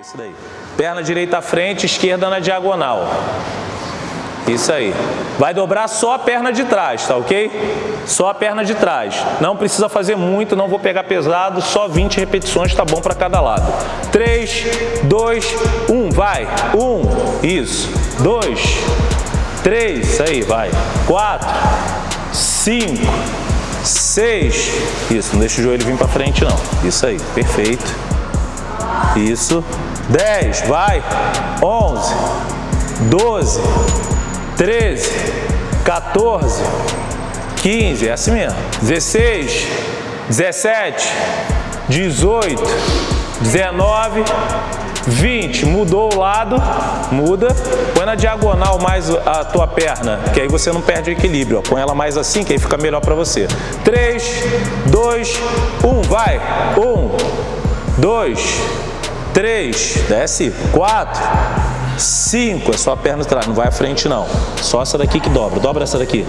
Isso daí. Perna direita à frente, esquerda na diagonal. Isso aí. Vai dobrar só a perna de trás, tá ok? Só a perna de trás. Não precisa fazer muito, não vou pegar pesado, só 20 repetições tá bom para cada lado. 3, 2, 1, vai. 1, isso. 2, 3, isso aí, vai. 4, 5, 6, isso, não deixa o joelho vir para frente não. Isso aí, perfeito. Isso. 10, vai. 11, 12, 13, 14, 15, é assim mesmo. 16, 17, 18, 19, 20. Mudou o lado, muda. Põe na diagonal mais a tua perna, que aí você não perde o equilíbrio. Põe ela mais assim, que aí fica melhor para você. 3, 2, 1, vai. 1, 2, 3, desce. 4, 5, é só a perna atrás, não vai à frente não. Só essa daqui que dobra. Dobra essa daqui.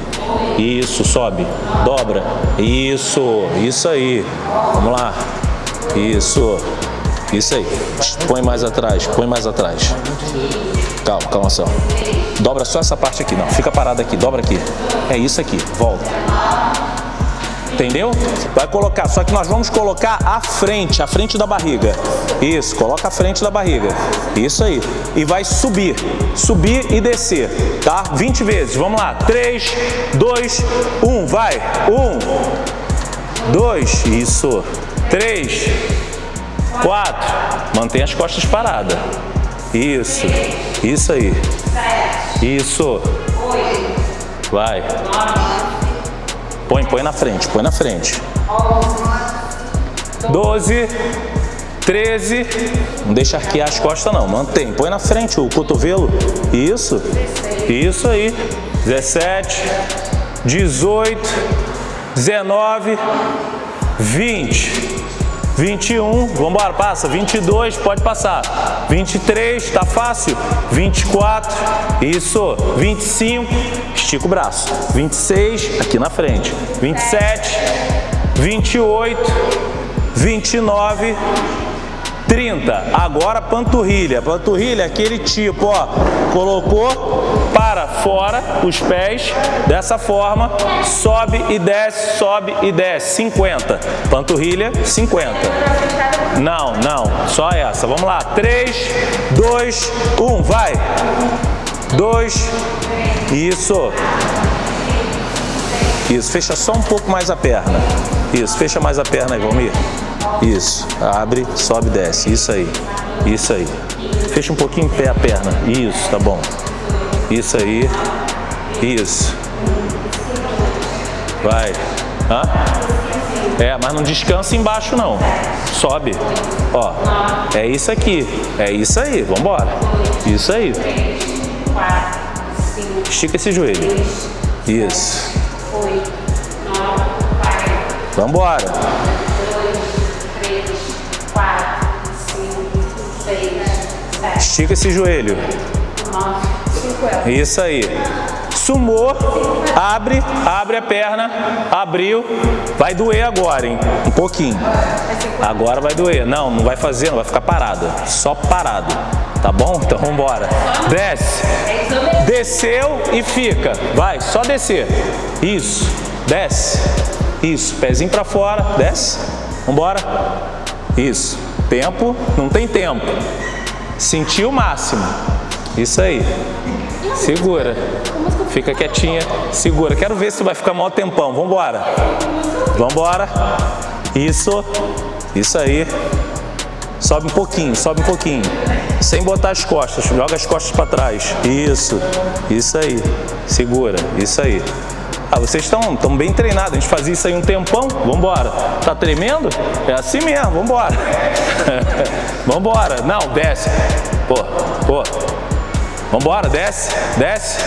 Isso, sobe. Dobra. Isso, isso aí. Vamos lá. Isso. Isso aí. Põe mais atrás, põe mais atrás. Calma, calma só. Dobra só essa parte aqui, não. Fica parada aqui, dobra aqui. É isso aqui, volta. Entendeu? Vai colocar, só que nós vamos colocar a frente, a frente da barriga. Isso, coloca a frente da barriga. Isso aí. E vai subir, subir e descer, tá? 20 vezes. Vamos lá. 3, 2, 1, vai. 1, 2, isso. 3, 4, mantém as costas paradas. Isso, isso aí. Isso. Vai. Põe, põe na frente, põe na frente. 12, 13, não deixa arquear as costas não, mantém. Põe na frente o cotovelo. Isso, isso aí. 17, 18, 19, 20. 21, vamos embora, passa. 22, pode passar. 23, tá fácil. 24, isso. 25, estica o braço. 26, aqui na frente. 27, 28, 29, 30. Agora panturrilha. Panturrilha é aquele tipo, ó. Colocou para fora os pés dessa forma, sobe e desce, sobe e desce. 50. Panturrilha, 50. Não, não. Só essa. Vamos lá. 3, 2, 1. Vai. 2. Isso. Isso. Fecha só um pouco mais a perna. Isso. Fecha mais a perna aí, Valmir. Isso. Abre, sobe, desce. Isso aí. Isso aí. Fecha um pouquinho em pé a perna. Isso, tá bom. Isso aí. Isso. Vai. Hã? É, mas não descansa embaixo não. Sobe. Ó. É isso aqui. É isso aí. Vambora. Isso aí. Estica esse joelho. Isso. Vambora. Estica esse joelho. Isso aí. Sumou, abre, abre a perna, abriu. Vai doer agora, hein? Um pouquinho. Agora vai doer. Não, não vai fazer, não vai ficar parado. Só parado. Tá bom? Então vamos embora. Desce. Desceu e fica. Vai, só descer. Isso. Desce. Isso. Pezinho pra fora. Desce. Vambora. Isso. Tempo. Não tem tempo. Sentiu o máximo. Isso aí. Segura. Fica quietinha. Segura. Quero ver se tu vai ficar maior tempão. Vambora. Vambora. Isso. Isso aí. Sobe um pouquinho, sobe um pouquinho. Sem botar as costas. Joga as costas para trás. Isso. Isso aí. Segura. Isso aí. Ah, vocês estão tão bem treinados, a gente fazia isso aí um tempão, vambora. Tá tremendo? É assim mesmo, vambora. vambora. Não, desce. Pô, pô. Vambora, desce, desce,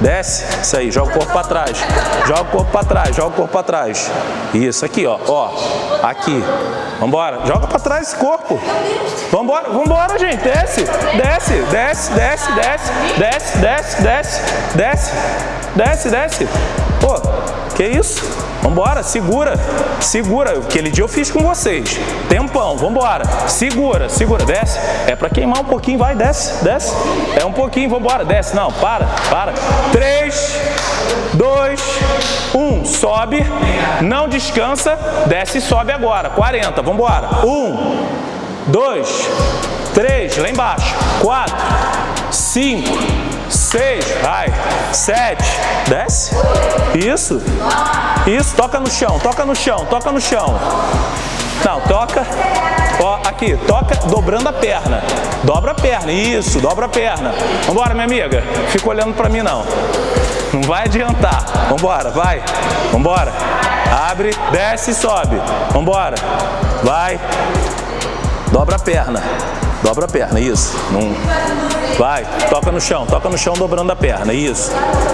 desce. Isso aí, joga o corpo para trás. Joga o corpo para trás, joga o corpo para trás. Isso, aqui, ó, ó. Aqui. Vambora, joga para trás esse corpo. Vambora, vambora, gente, desce, desce, desce, desce, desce, desce, desce, desce, desce, desce, desce. Pô, que isso? Vambora, segura, segura. Aquele dia eu fiz com vocês. Tempão, vambora. Segura, segura, desce. É pra queimar um pouquinho, vai, desce, desce. É um pouquinho, vambora, desce. Não, para, para. Três, dois, um. Sobe, não descansa, desce e sobe agora. 40, vambora. Um, dois, três, lá embaixo. Quatro, cinco, seis, vai, sete, desce, isso, isso, toca no chão, toca no chão, toca no chão, não, toca, ó, aqui, toca dobrando a perna, dobra a perna, isso, dobra a perna, vambora minha amiga, fica olhando pra mim não, não vai adiantar, vambora, vai, vambora, abre, desce e sobe, vambora, vai, dobra a perna, dobra a perna, isso. Vai, toca no chão, toca no chão dobrando a perna, isso.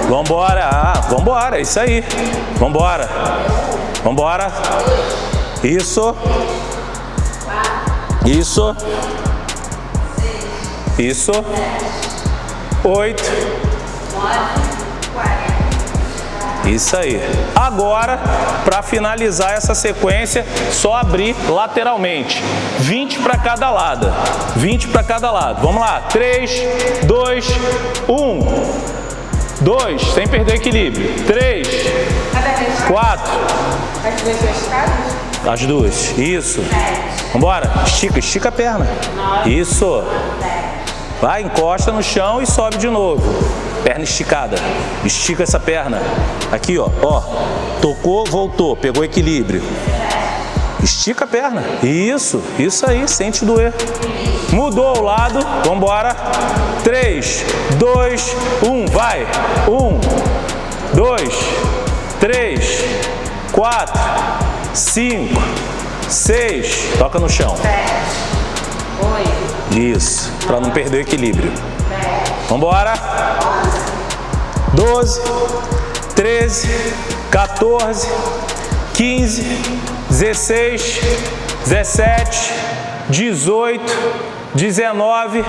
Vambora, ah, vambora, é isso aí. Vambora, vambora. Isso. Isso. Isso. Oito. Isso aí. Agora, para finalizar essa sequência, só abrir lateralmente. 20 para cada lado. 20 para cada lado. Vamos lá. 3, 2, 1. 2, sem perder equilíbrio. 3, 4. As duas. Isso. Vamos embora. Estica, estica a perna. Isso. Vai, encosta no chão e sobe de novo. Perna esticada. Estica essa perna. Aqui, ó. Ó. Tocou, voltou. Pegou equilíbrio. Estica a perna. Isso. Isso aí. Sente doer. Mudou o lado. Vamos embora. 3, 2, 1. Vai. 1, 2, 3, 4, 5, 6. Toca no chão. 7, 8. Isso, para não perder o equilíbrio. Vamos embora. 12, 13, 14, 15, 16, 17, 18, 19,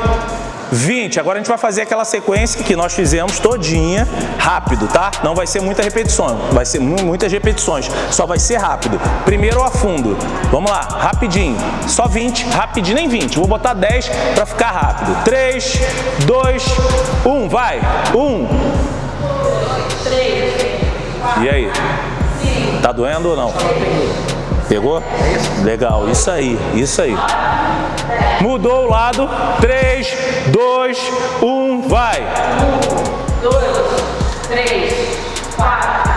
20. Agora a gente vai fazer aquela sequência que nós fizemos todinha, rápido, tá? Não vai ser muita repetição, vai ser muitas repetições, só vai ser rápido. Primeiro eu afundo. Vamos lá, rapidinho. Só 20, rapidinho, nem 20. Vou botar 10 para ficar rápido. 3, 2, 1, vai. 1. 3. E aí? Tá doendo ou não? Pegou? Legal, isso aí, isso aí. Mudou o lado. 3, 2, 1, vai. 1, 2, 3, 4,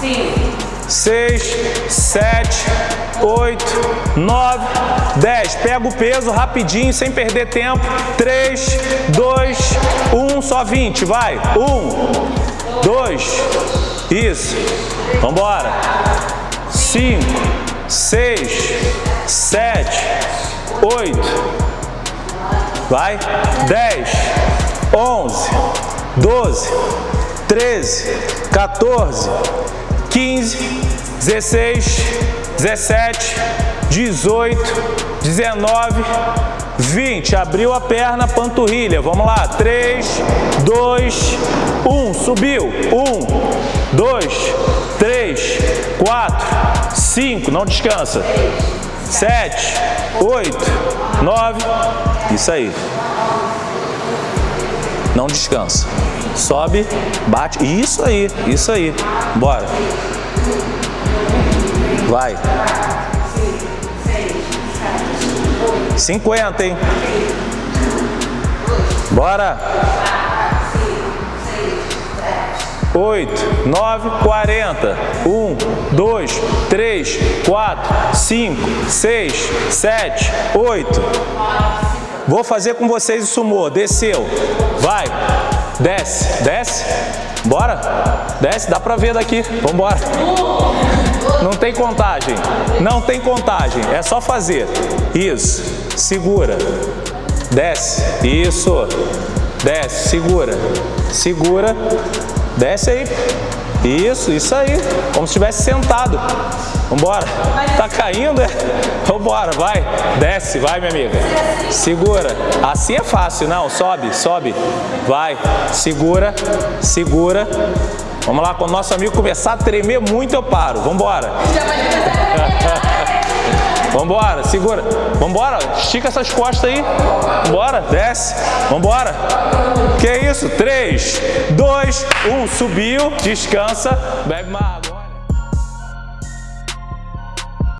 5, 6, 7, 8, 9, 10. Pega o peso rapidinho, sem perder tempo. 3, 2, 1, só 20. Vai. 1, 2, isso. Vambora. 5, 6, 7, 8, Vai. 10, 11, 12, 13, 14, 15, 16, 17, 18, 19, 20. Abriu a perna, panturrilha. Vamos lá. 3, 2, 1. Subiu. 1, 2, 3, 4, 5. Não descansa. 7, 8, 9. Isso aí. Não descansa. Sobe, bate. Isso aí, isso aí. Bora. Vai. 50, hein? Bora. 8, 9, 40. 1, 2, 3, 4, 5, 6, 7, 8. Vou fazer com vocês o sumô. Desceu. Vai. Desce. Desce. Bora. Desce. Dá pra ver daqui. Vambora. Não tem contagem. Não tem contagem. É só fazer. Isso. Segura. Desce. Isso. Desce. Segura. Segura. Desce aí. Isso, isso aí. Como se estivesse sentado. Vambora. Tá caindo, é? Vambora, vai. Desce, vai, minha amiga. Segura. Assim é fácil, não. Sobe, sobe. Vai. Segura, segura. Vamos lá, quando nosso amigo começar a tremer muito, eu paro. Vambora. Vambora, segura. Vambora, estica essas costas aí. Vambora, desce. Vambora. Que isso? 3, 2, 1, subiu, descansa, bebe uma água.